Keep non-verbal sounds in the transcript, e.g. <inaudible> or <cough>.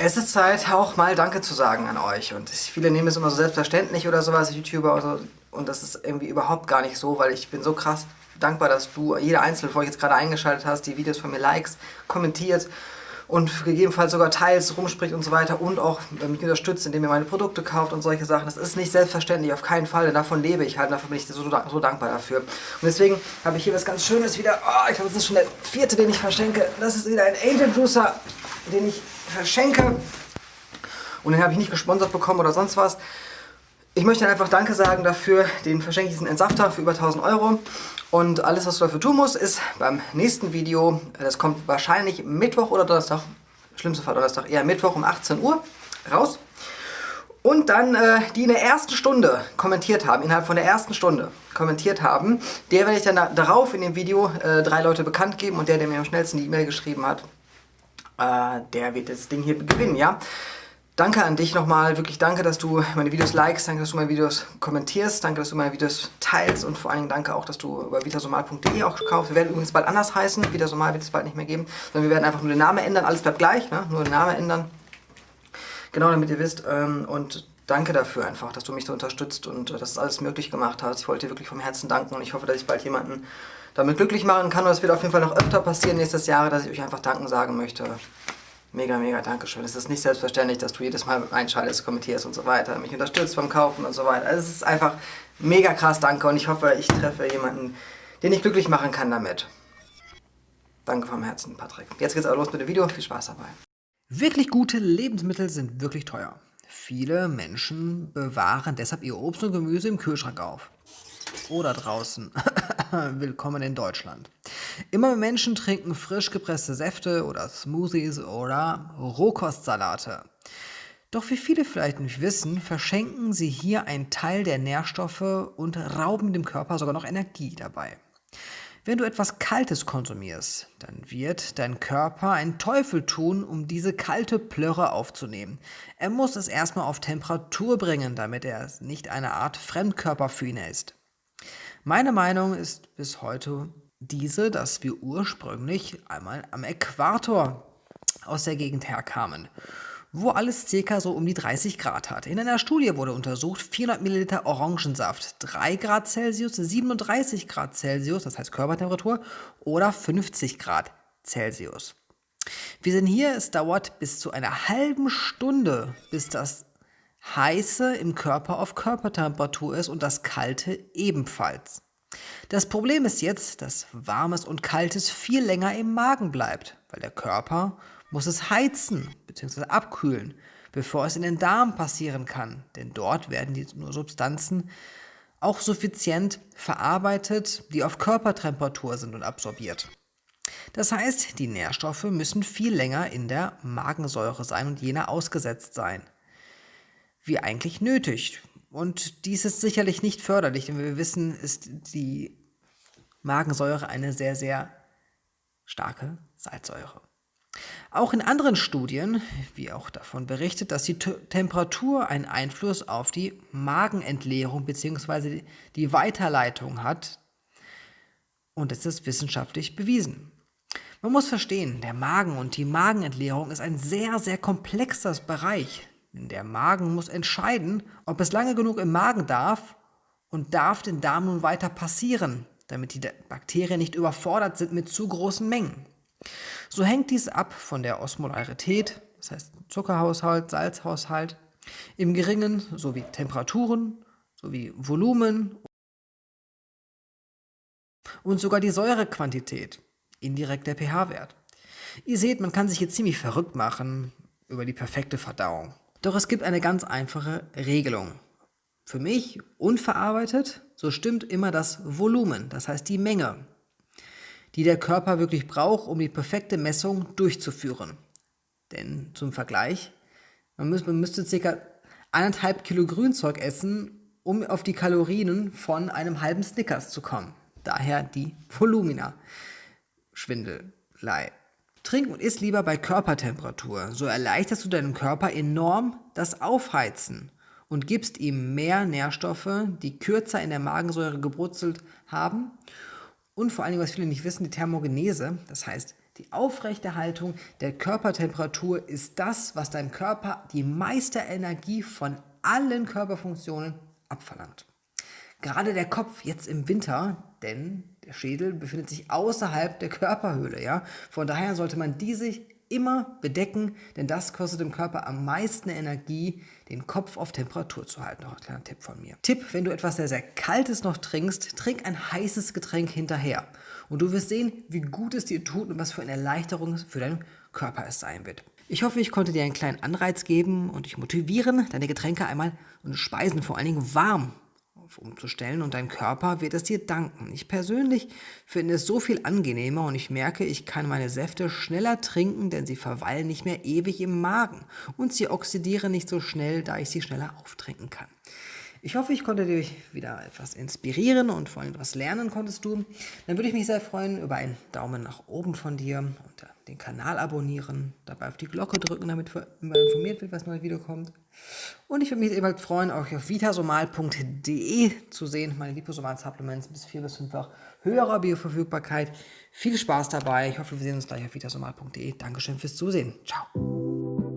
Es ist Zeit, auch mal Danke zu sagen an euch. Und viele nehmen es immer so selbstverständlich oder sowas, YouTuber oder so. Und das ist irgendwie überhaupt gar nicht so, weil ich bin so krass dankbar, dass du, jeder Einzelne von euch jetzt gerade eingeschaltet hast, die Videos von mir likes, kommentiert und gegebenenfalls sogar teils, rumspricht und so weiter und auch mich unterstützt, indem ihr meine Produkte kauft und solche Sachen. Das ist nicht selbstverständlich, auf keinen Fall, denn davon lebe ich halt, davon bin ich so, so dankbar dafür. Und deswegen habe ich hier was ganz Schönes wieder, oh, ich glaube, das ist schon der vierte, den ich verschenke. Das ist wieder ein Angel Juicer, den ich verschenke. Und den habe ich nicht gesponsert bekommen oder sonst was. Ich möchte einfach Danke sagen dafür. Den verschenke ich diesen Entsafter für über 1000 Euro. Und alles, was du dafür tun musst, ist beim nächsten Video, das kommt wahrscheinlich Mittwoch oder Donnerstag, schlimmste Fall Donnerstag, eher Mittwoch um 18 Uhr, raus. Und dann äh, die in der ersten Stunde kommentiert haben, innerhalb von der ersten Stunde kommentiert haben, der werde ich dann darauf in dem Video äh, drei Leute bekannt geben und der, der mir am schnellsten die E-Mail geschrieben hat, äh, der wird das Ding hier gewinnen, ja. Danke an dich nochmal, wirklich danke, dass du meine Videos likest, danke, dass du meine Videos kommentierst, danke, dass du meine Videos teilst und vor allen Dingen danke auch, dass du über vitasomal.de auch kaufst. Wir werden übrigens bald anders heißen, Vitasomal wird es bald nicht mehr geben, sondern wir werden einfach nur den Namen ändern, alles bleibt gleich, ne? nur den Namen ändern. Genau, damit ihr wisst ähm, und danke dafür einfach, dass du mich so unterstützt und äh, dass es alles möglich gemacht hast. Ich wollte dir wirklich vom Herzen danken und ich hoffe, dass ich bald jemanden damit glücklich machen kann und es wird auf jeden Fall noch öfter passieren nächstes Jahr, dass ich euch einfach danken sagen möchte. Mega, mega Dankeschön. Es ist nicht selbstverständlich, dass du jedes Mal einschaltest, kommentierst und so weiter, mich unterstützt beim Kaufen und so weiter. Also es ist einfach mega krass, danke und ich hoffe, ich treffe jemanden, den ich glücklich machen kann damit. Danke vom Herzen, Patrick. Jetzt geht's aber los mit dem Video. Viel Spaß dabei. Wirklich gute Lebensmittel sind wirklich teuer. Viele Menschen bewahren deshalb ihr Obst und Gemüse im Kühlschrank auf. Oder draußen. <laughs> Willkommen in Deutschland. Immer mehr Menschen trinken frisch gepresste Säfte oder Smoothies oder Rohkostsalate. Doch wie viele vielleicht nicht wissen, verschenken sie hier einen Teil der Nährstoffe und rauben dem Körper sogar noch Energie dabei. Wenn du etwas Kaltes konsumierst, dann wird dein Körper einen Teufel tun, um diese kalte Plörre aufzunehmen. Er muss es erstmal auf Temperatur bringen, damit er nicht eine Art Fremdkörper für ihn ist. Meine Meinung ist bis heute diese, dass wir ursprünglich einmal am Äquator aus der Gegend herkamen, wo alles ca. so um die 30 Grad hat. In einer Studie wurde untersucht, 400 Milliliter Orangensaft, 3 Grad Celsius, 37 Grad Celsius, das heißt Körpertemperatur, oder 50 Grad Celsius. Wir sehen hier, es dauert bis zu einer halben Stunde, bis das heiße im Körper auf Körpertemperatur ist und das kalte ebenfalls. Das Problem ist jetzt, dass warmes und kaltes viel länger im Magen bleibt, weil der Körper muss es heizen bzw. abkühlen, bevor es in den Darm passieren kann, denn dort werden die Substanzen auch suffizient verarbeitet, die auf Körpertemperatur sind und absorbiert. Das heißt, die Nährstoffe müssen viel länger in der Magensäure sein und jener ausgesetzt sein wie eigentlich nötig. Und dies ist sicherlich nicht förderlich, denn wir wissen, ist die Magensäure eine sehr, sehr starke Salzsäure. Auch in anderen Studien, wie auch davon berichtet, dass die T Temperatur einen Einfluss auf die Magenentleerung bzw. die Weiterleitung hat. Und es ist wissenschaftlich bewiesen. Man muss verstehen, der Magen und die Magenentleerung ist ein sehr, sehr komplexer Bereich, der Magen muss entscheiden, ob es lange genug im Magen darf und darf den Darm nun weiter passieren, damit die Bakterien nicht überfordert sind mit zu großen Mengen. So hängt dies ab von der Osmolarität, das heißt Zuckerhaushalt, Salzhaushalt, im geringen sowie Temperaturen sowie Volumen und sogar die Säurequantität, indirekt der pH-Wert. Ihr seht, man kann sich hier ziemlich verrückt machen über die perfekte Verdauung. Doch es gibt eine ganz einfache Regelung. Für mich unverarbeitet, so stimmt immer das Volumen, das heißt die Menge, die der Körper wirklich braucht, um die perfekte Messung durchzuführen. Denn zum Vergleich, man, müß, man müsste ca. eineinhalb Kilo Grünzeug essen, um auf die Kalorien von einem halben Snickers zu kommen. Daher die Volumina. Schwindelei. Trink und iss lieber bei Körpertemperatur. So erleichterst du deinem Körper enorm das Aufheizen und gibst ihm mehr Nährstoffe, die kürzer in der Magensäure gebrutzelt haben. Und vor allem, was viele nicht wissen, die Thermogenese, das heißt, die Aufrechterhaltung der Körpertemperatur ist das, was deinem Körper die meiste Energie von allen Körperfunktionen abverlangt. Gerade der Kopf jetzt im Winter, denn der Schädel befindet sich außerhalb der Körperhöhle. Ja? Von daher sollte man die sich immer bedecken, denn das kostet dem Körper am meisten Energie, den Kopf auf Temperatur zu halten. Noch ein kleiner Tipp von mir. Tipp, wenn du etwas sehr, sehr Kaltes noch trinkst, trink ein heißes Getränk hinterher. Und du wirst sehen, wie gut es dir tut und was für eine Erleichterung für deinen Körper es sein wird. Ich hoffe, ich konnte dir einen kleinen Anreiz geben und dich motivieren, deine Getränke einmal und Speisen vor allen Dingen warm umzustellen und dein Körper wird es dir danken. Ich persönlich finde es so viel angenehmer und ich merke, ich kann meine Säfte schneller trinken, denn sie verweilen nicht mehr ewig im Magen und sie oxidieren nicht so schnell, da ich sie schneller auftrinken kann. Ich hoffe, ich konnte dich wieder etwas inspirieren und vor allem etwas lernen konntest du. Dann würde ich mich sehr freuen über einen Daumen nach oben von dir und den Kanal abonnieren, dabei auf die Glocke drücken, damit immer informiert wird, was neues Video kommt. Und ich würde mich ebenfalls freuen, auch auf vitasomal.de zu sehen, meine Liposomal-Supplements bis vier bis fünffach höherer Bioverfügbarkeit. Viel Spaß dabei. Ich hoffe, wir sehen uns gleich auf vitasomal.de. Dankeschön fürs Zusehen. Ciao.